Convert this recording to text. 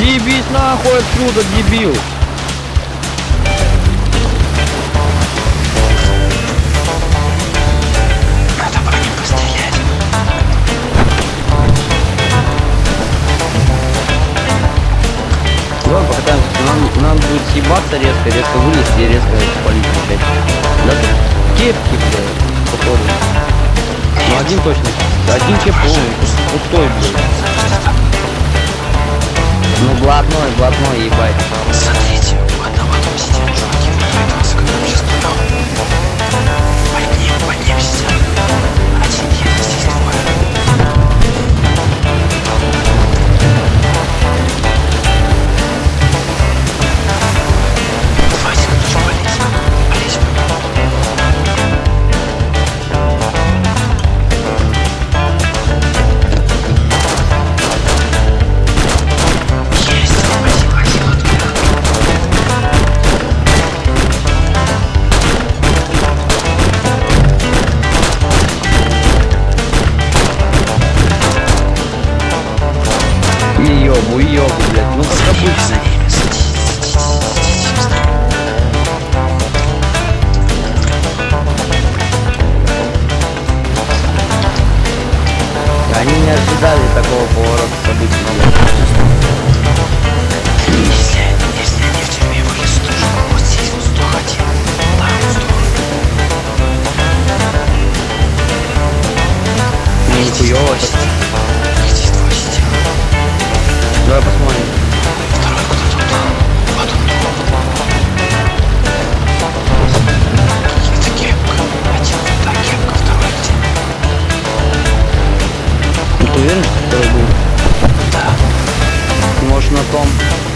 Съебись нахуй отсюда, дебил! Давай покатаемся, нам, нам будет съебаться резко, резко вылезти и резко спалить опять. Да тут кепки, блядь, походу. Ну один точно. Один кеп полный, пустой, блядь. Ну блатной, блатной, ебать. И ёбу, и ёбу, блядь. Ну как обычно. Они не ожидали такого поворота событий, блядь. Если, Ну